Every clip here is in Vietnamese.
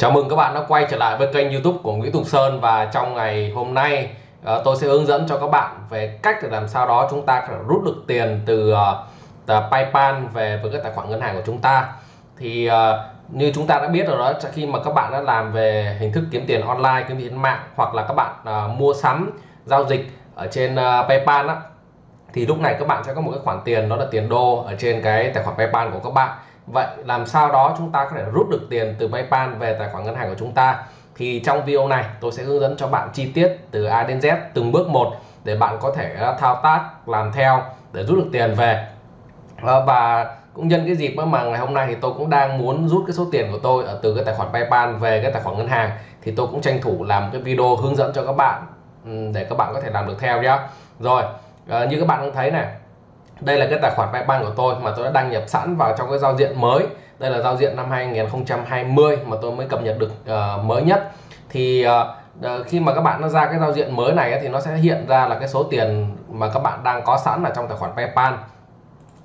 Chào mừng các bạn đã quay trở lại với kênh youtube của Nguyễn Tùng Sơn và trong ngày hôm nay ờ, tôi sẽ hướng dẫn cho các bạn về cách để làm sao đó chúng ta có thể rút được tiền từ, ờ, Paypal về với cái tài khoản ngân hàng của chúng ta. Thì ờ, như chúng ta đã biết rồi đó khi mà các bạn đã làm về hình thức kiếm tiền online kiếm tiền mạng hoặc là các bạn mua sắm giao dịch ở trên Paypal á thì lúc này các bạn sẽ có một cái khoản tiền đó là tiền đô ở trên cái tài khoản PayPal của các bạn vậy làm sao đó chúng ta có thể rút được tiền từ PayPal về tài khoản ngân hàng của chúng ta? Thì trong video này, tôi sẽ hướng dẫn cho bạn chi tiết từ A đến Z từng bước một để bạn có thể ờ, thao tác, làm theo để rút được tiền về. Ờ, và cũng nhân cái dịp mà ngày hôm nay thì tôi cũng đang muốn rút cái số tiền của tôi ở từ cái tài khoản PayPal về cái tài khoản ngân hàng. Thì tôi cũng tranh thủ làm cái video hướng dẫn cho các bạn để các bạn có thể làm được theo nhá. Rồi ờ, như các bạn cũng thấy này đây là cái tài khoản PayPal của tôi mà tôi đã đăng nhập sẵn vào trong cái giao diện mới. Đây là giao diện năm 2020 mà tôi mới cập nhật được uh, mới nhất. Thì uh, khi mà các bạn nó ra cái giao diện mới này thì nó sẽ hiện ra là cái số tiền mà các bạn đang có sẵn ở trong tài khoản PayPal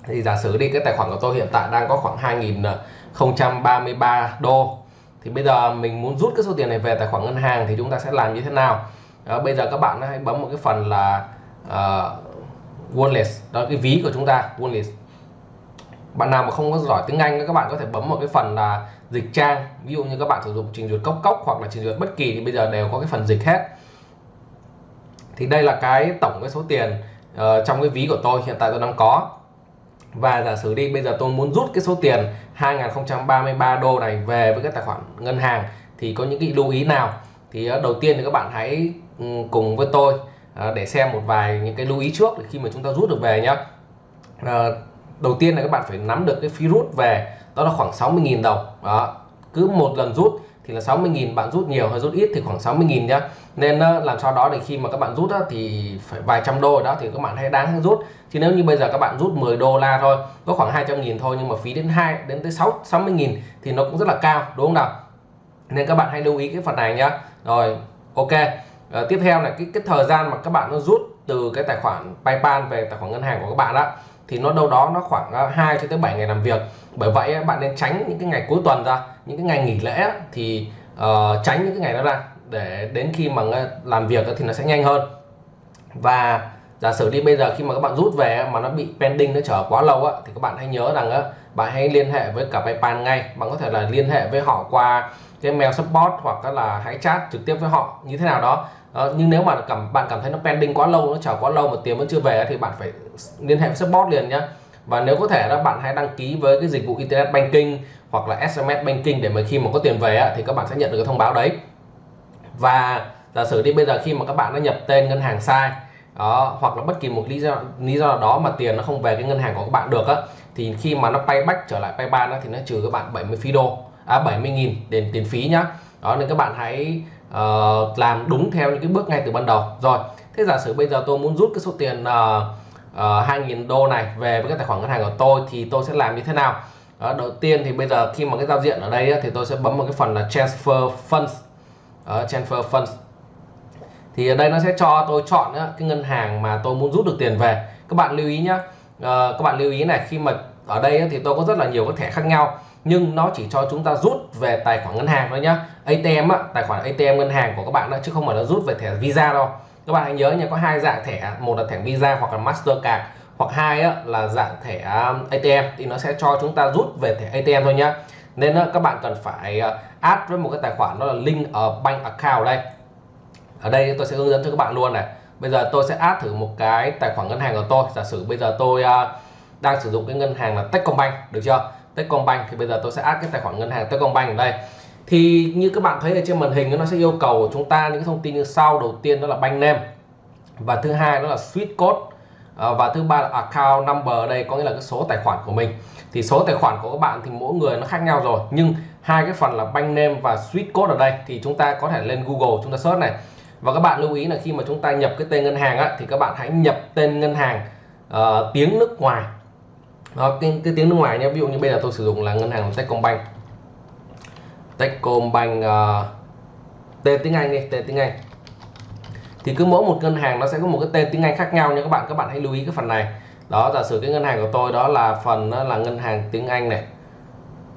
thì giả sử đi cái tài khoản của tôi hiện tại đang có khoảng 2033 đô. Thì bây giờ mình muốn rút cái số tiền này về tài khoản ngân hàng thì chúng ta sẽ làm như thế nào? Đó, bây giờ các bạn hãy bấm một cái phần là uh, wallet đó là cái ví của chúng ta wallet bạn nào mà không có giỏi tiếng Anh các bạn có thể bấm một cái phần là dịch trang. Ví dụ như các bạn sử dụng trình duyệt cốc cốc hoặc là trình duyệt bất kỳ thì bây giờ đều có cái phần dịch hết. Thì đây là cái tổng cái số tiền uh, trong cái ví của tôi hiện tại tôi đang có. Và giả sử đi bây giờ tôi muốn rút cái số tiền 2033 đô này về với cái tài khoản ngân hàng thì có những cái lưu ý nào? Thì uh, đầu tiên thì các bạn hãy um, cùng với tôi. À, để xem một vài những cái lưu ý trước để khi mà chúng ta rút được về nhá. À, đầu tiên là các bạn phải nắm được cái phí rút về đó là khoảng 60.000 đồng. Đó cứ một lần rút thì là 60.000 bạn rút nhiều hay rút ít thì khoảng 60.000 nhá. Nên ờ, làm sao đó để khi mà các bạn rút thì phải vài trăm đô đó thì các bạn hãy đáng rút. Chứ nếu như bây giờ các bạn rút 10 đô la thôi có khoảng 200.000 thôi nhưng mà phí đến 2 đến tới 6 60.000 thì nó cũng rất là cao đúng không nào? Nên các bạn hãy lưu ý cái phần này nhá. Rồi ok à, tiếp theo là cái cái thời gian mà các bạn nó rút từ cái tài khoản PayPal về tài khoản ngân hàng của các bạn đó thì nó đâu đó nó khoảng ờ, 2 cho tới 7 ngày làm việc. Bởi vậy bạn nên tránh những cái ngày cuối tuần ra những cái ngày nghỉ lễ thì uh, tránh những cái ngày đó ra để đến khi mà làm việc thì nó sẽ nhanh hơn. Và giả sử đi bây giờ khi mà các bạn rút về mà nó bị pending nó chờ quá lâu á thì các bạn hãy nhớ rằng á bạn hãy liên hệ với cả PayPal ngay. Bạn có thể là liên hệ với họ qua cái mail support hoặc là hãy chat trực tiếp với họ như thế nào đó. À, nhưng nếu mà cảm bạn cảm thấy nó pending quá lâu nó chờ quá lâu mà tiền vẫn chưa về thì bạn phải liên hệ với support liền nhé và nếu có thể đó bạn hãy đăng ký với cái dịch vụ internet banking hoặc là SMS banking để mà khi mà có tiền về thì các bạn sẽ nhận được cái thông báo đấy. Và giả sử đi bây giờ khi mà các bạn đã nhập tên ngân hàng sai đó, hoặc là bất kỳ một lý do lý do nào đó mà tiền nó không về cái ngân hàng của các bạn được á thì khi mà nó payback trở lại paypal thì nó trừ các bạn 70 phí đô à 70.000 tiền tiền phí nhá. Đó nên các bạn hãy uh, làm đúng theo những cái bước ngay từ ban đầu. Rồi thế giả sử bây giờ tôi muốn rút cái số tiền uh, uh, 2.000 đô này về với cái tài khoản ngân hàng của tôi thì tôi sẽ làm như thế nào? Đó, đầu tiên thì bây giờ khi mà cái giao diện ở đây á thì tôi sẽ bấm vào cái phần là transfer funds. Uh, transfer funds thì ở đây nó sẽ cho tôi chọn cái ngân hàng mà tôi muốn rút được tiền về. Các bạn lưu ý nhé ờ, các bạn lưu ý này khi mà ở đây thì tôi có rất là nhiều các thẻ khác nhau nhưng nó chỉ cho chúng ta rút về tài khoản ngân hàng thôi nhá. ATM á, tài khoản ATM ngân hàng của các bạn đó chứ không phải là rút về thẻ Visa đâu. Các bạn hãy nhớ nha có hai dạng thẻ một là thẻ Visa hoặc là Mastercard hoặc hai á, là dạng thẻ um, ATM thì nó sẽ cho chúng ta rút về thẻ ATM thôi nhá. Nên á, các bạn cần phải ờ, add với một cái tài khoản đó là link ở bank account đây ở đây tôi sẽ hướng dẫn cho các bạn luôn này. Bây giờ tôi sẽ add thử một cái tài khoản ngân hàng của tôi. Giả sử bây giờ tôi uh, đang sử dụng cái ngân hàng là Techcombank được chưa? Techcombank thì bây giờ tôi sẽ add cái tài khoản ngân hàng Techcombank ở đây. Thì như các bạn thấy ở trên màn hình nó sẽ yêu cầu của chúng ta những thông tin như sau. Đầu tiên đó là bank name và thứ hai đó là switch code à, và thứ ba là account number. Ở đây có nghĩa là cái số tài khoản của mình. Thì số tài khoản của các bạn thì mỗi người nó khác nhau rồi nhưng hai cái phần là bank name và switch code ở đây thì chúng ta có thể lên Google chúng ta search này và các bạn lưu ý là khi mà chúng ta nhập cái tên ngân hàng á, thì các bạn hãy nhập tên ngân hàng uh, tiếng nước ngoài. Đó, cái, cái tiếng nước ngoài nhé ví dụ như bây giờ tôi sử dụng là ngân hàng Techcombank. Techcombank ờ, uh, tên tiếng Anh đi tên tiếng Anh. Thì cứ mỗi một ngân hàng nó sẽ có một cái tên tiếng Anh khác nhau nha các bạn các bạn hãy lưu ý cái phần này. Đó giả sử cái ngân hàng của tôi đó là phần đó là ngân hàng tiếng Anh này.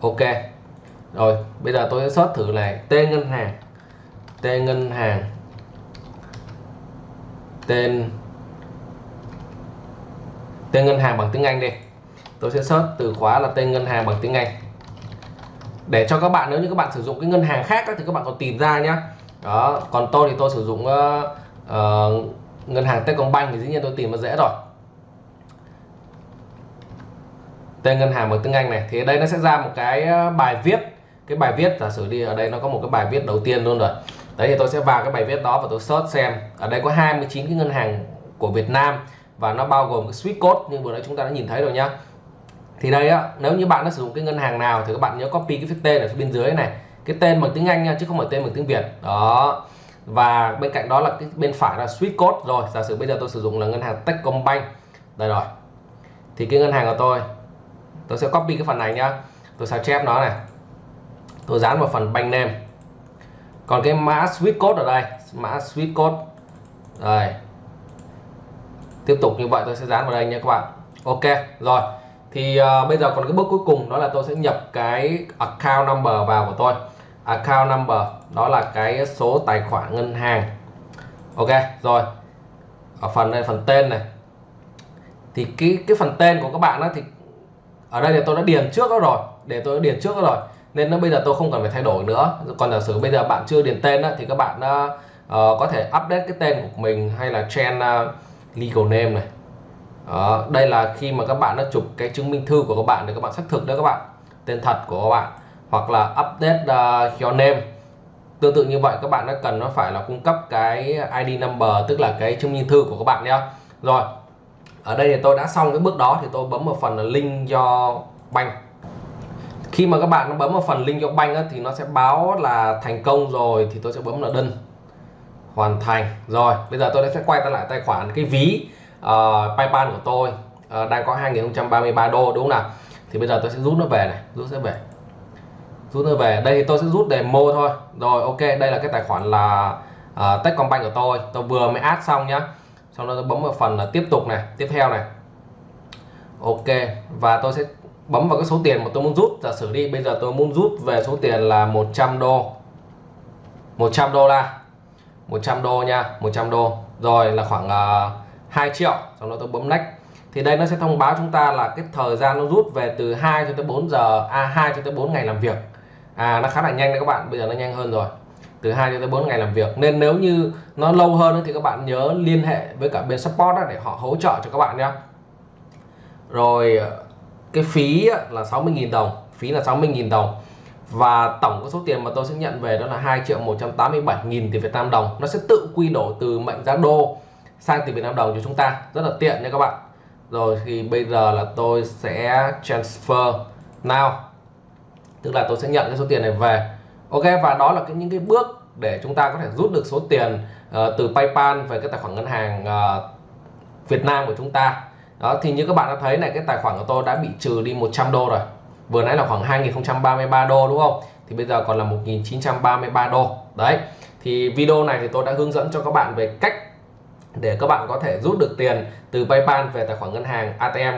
Ok. Rồi bây giờ tôi sẽ search thử này tên ngân hàng tên ngân hàng tên tên ngân hàng bằng tiếng Anh đi. Tôi sẽ search từ khóa là tên ngân hàng bằng tiếng Anh. Để cho các bạn nếu như các bạn sử dụng cái ngân hàng khác thì các bạn còn tìm ra nhá. Đó còn tôi thì tôi sử dụng uh, uh, ngân hàng Techcombank thì dĩ nhiên tôi tìm nó dễ rồi. Tên ngân hàng bằng tiếng Anh này thì ở đây nó sẽ ra một cái ờ, bài viết cái bài viết, giả sử đi, ở đây nó có một cái bài viết đầu tiên luôn rồi. Đấy, thì tôi sẽ vào cái bài viết đó và tôi search xem. Ở đây có 29 cái ngân hàng của Việt Nam và nó bao gồm cái Swift code, như vừa nãy chúng ta đã nhìn thấy rồi nhá. Thì đây á, nếu như bạn đã sử dụng cái ngân hàng nào thì các bạn nhớ copy cái tên ở phía bên dưới này. Cái tên bằng tiếng Anh nha, chứ không phải tên bằng tiếng Việt. Đó. Và bên cạnh đó là cái bên phải là Swift code rồi. Giả sử bây giờ tôi sử dụng là ngân hàng Techcombank. Đây rồi. Thì cái ngân hàng của tôi tôi sẽ copy cái phần này nhá. Tôi sao chép nó này tôi dán vào phần bank name còn cái mã switch code ở đây mã switch code. Đây. Tiếp tục như vậy tôi sẽ dán vào đây nha các bạn. Ok rồi. Thì uh, bây giờ còn cái bước cuối cùng đó là tôi sẽ nhập cái account number vào của tôi. Account number đó là cái số tài khoản ngân hàng. Ok rồi. Ở phần này phần tên này. Thì cái cái phần tên của các bạn đó thì ở đây thì tôi đã điền trước đó rồi để tôi điền trước rồi. Nên nó bây giờ tôi không cần phải thay đổi nữa. Còn giả sử bây giờ bạn chưa điền tên thì các bạn uh, có thể update cái tên của mình hay là change uh, ờ, legal name này. Đây là khi mà các bạn đã chụp cái chứng minh thư của các bạn để các bạn xác thực đó các bạn. Tên thật của các bạn. Hoặc là update uh, your name. Tương tự như vậy các bạn đã cần nó phải là cung cấp cái ID number tức là cái chứng minh thư của các bạn nhé rồi ở đây thì tôi đã xong cái bước đó thì tôi bấm vào phần là link do banh khi mà các bạn bấm vào phần link do á, thì nó sẽ báo là thành công rồi thì tôi sẽ bấm là đơn. Hoàn thành. Rồi bây giờ tôi sẽ quay trở lại tài khoản cái ví uh, PayPal của tôi. Uh, đang có 2033 đô đúng không nào? Thì bây giờ tôi sẽ rút nó về này. Rút sẽ về. Rút nó về. Đây thì tôi sẽ rút demo thôi. Rồi ok đây là cái tài khoản là uh, Techcombank của tôi. Tôi vừa mới add xong nhá. Sau đó tôi bấm vào phần là tiếp tục này tiếp theo này. Ok và tôi sẽ bấm vào cái số tiền mà tôi muốn rút. Giả sử đi bây giờ tôi muốn rút về số tiền là 100 đô. 100 đô la. 100 đô nha 100 đô. Rồi là khoảng à, uh, 2 triệu. Sau đó tôi bấm next. Thì đây nó sẽ thông báo chúng ta là cái thời gian nó rút về từ 2 cho tới 4 giờ a à 2 cho tới 4 ngày làm việc. À nó khá là nhanh đấy các bạn. Bây giờ nó nhanh hơn rồi. Từ 2 cho tới 4 ngày làm việc. Nên nếu như nó lâu hơn thì các bạn nhớ liên hệ với cả bên support để họ hỗ trợ cho các bạn nhé rồi cái phí là 60.000 đồng phí là 60.000 đồng. Và tổng số tiền mà tôi sẽ nhận về đó là 2 triệu 187 nghìn tiền Việt Nam đồng. Nó sẽ tự quy đổi từ mệnh giá đô sang tiền Việt Nam đồng cho chúng ta. Rất là tiện nha các bạn. Rồi thì bây giờ là tôi sẽ transfer now. Tức là tôi sẽ nhận cái số tiền này về. Ok và đó là cái những cái bước để chúng ta có thể rút được số tiền uh, từ PayPal về cái tài khoản ngân hàng uh, Việt Nam của chúng ta đó thì như các bạn đã thấy này cái tài khoản của tôi đã bị trừ đi 100 đô rồi. Vừa nãy là khoảng 2033 đô đúng không? Thì bây giờ còn là 1933 đô. Đấy thì video này thì tôi đã hướng dẫn cho các bạn về cách để các bạn có thể rút được tiền từ PayPal về tài khoản ngân hàng ATM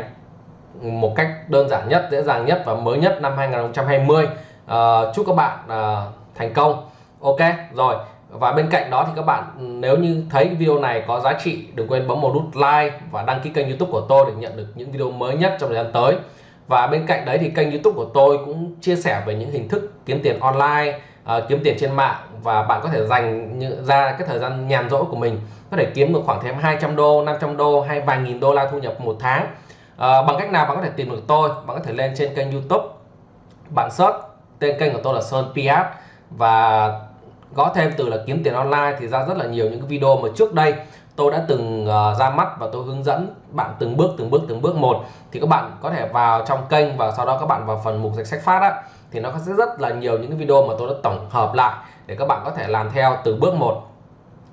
một cách đơn giản nhất dễ dàng nhất và mới nhất năm 2020 uh, ờ, chúc các bạn uh, thành công. Ok rồi và bên cạnh đó thì các bạn ừ, nếu như thấy video này có giá trị đừng quên bấm một nút like và đăng ký kênh youtube của tôi để nhận được những video mới nhất trong thời gian tới. Và bên cạnh đấy thì kênh youtube của tôi cũng chia sẻ về những hình thức kiếm tiền online uh, kiếm tiền trên mạng. Và bạn có thể dành ra cái thời gian nhàn rỗi của mình có thể kiếm được khoảng thêm 200 đô 500 đô hay vài nghìn đô la thu nhập một tháng. Uh, bằng cách nào bạn có thể tìm được tôi bạn có thể lên trên kênh youtube. Bạn search tên kênh của tôi là Sơn Piat và gõ thêm từ là kiếm tiền online thì ra rất là nhiều những cái video mà trước đây tôi đã từng uh, ra mắt và tôi hướng dẫn bạn từng bước từng bước từng bước một. Thì các bạn có thể vào trong kênh và sau đó các bạn vào phần mục danh sách phát á thì nó sẽ rất là nhiều những cái video mà tôi đã tổng hợp lại để các bạn có thể làm theo từ bước một.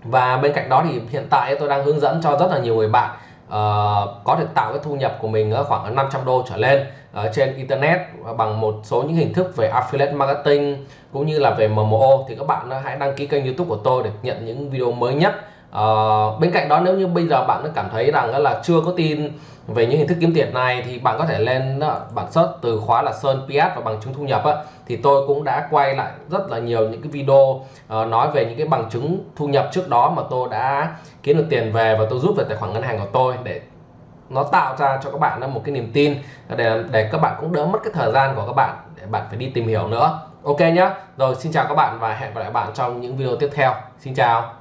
Và bên cạnh đó thì hiện tại tôi đang hướng dẫn cho rất là nhiều người bạn uh, có thể tạo cái thu nhập của mình ở khoảng 500 đô trở lên ở trên internet bằng một số những hình thức về affiliate marketing cũng như là về MMO thì các bạn hãy đăng ký kênh YouTube của tôi để nhận những video mới nhất uh, bên cạnh đó nếu như bây giờ bạn cảm thấy rằng là chưa có tin về những hình thức kiếm tiền này thì bạn có thể lên bản search từ khóa là Sơn PS và bằng chứng thu nhập á, thì tôi cũng đã quay lại rất là nhiều những cái video uh, nói về những cái bằng chứng thu nhập trước đó mà tôi đã kiếm được tiền về và tôi rút về tài khoản ngân hàng của tôi để nó tạo ra cho các bạn một cái niềm tin để để các bạn cũng đỡ mất cái thời gian của các bạn để bạn phải đi tìm hiểu nữa. Ok nhá. Rồi xin chào các bạn và hẹn gặp lại bạn trong những video tiếp theo. Xin chào.